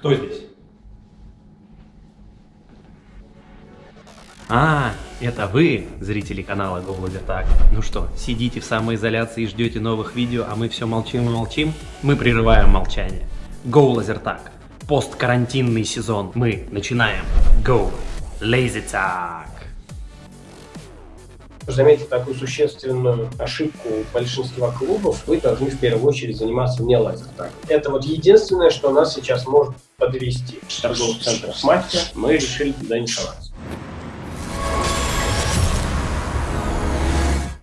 Кто здесь? А, это вы, зрители канала GoLaserTag. Ну что, сидите в самоизоляции и ждете новых видео, а мы все молчим и молчим? Мы прерываем молчание. GoLaserTag. Посткарантинный сезон. Мы начинаем. Go LaserTag. Заметьте такую существенную ошибку большинства клубов, вы должны в первую очередь заниматься не лазертагом. Это вот единственное, что нас сейчас может подвести. В торговых центрах матча мы решили туда не соваться.